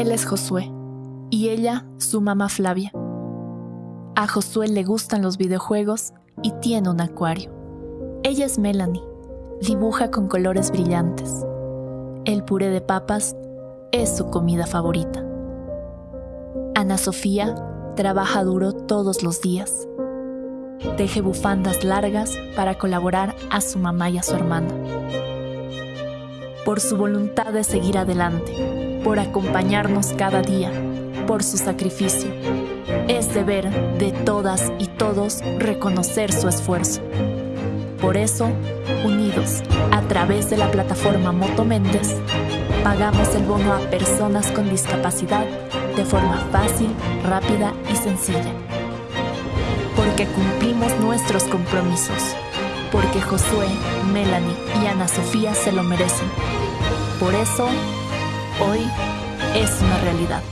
Él es Josué y ella su mamá Flavia. A Josué le gustan los videojuegos y tiene un acuario. Ella es Melanie, dibuja con colores brillantes. El puré de papas es su comida favorita. Ana Sofía trabaja duro todos los días. Teje bufandas largas para colaborar a su mamá y a su hermana. Por su voluntad de seguir adelante, por acompañarnos cada día, por su sacrificio. Es deber de todas y todos reconocer su esfuerzo. Por eso, unidos a través de la plataforma Moto Méndez, pagamos el bono a personas con discapacidad de forma fácil, rápida y sencilla. Porque cumplimos nuestros compromisos. Porque Josué, Melanie y Ana Sofía se lo merecen. Por eso, hoy es una realidad.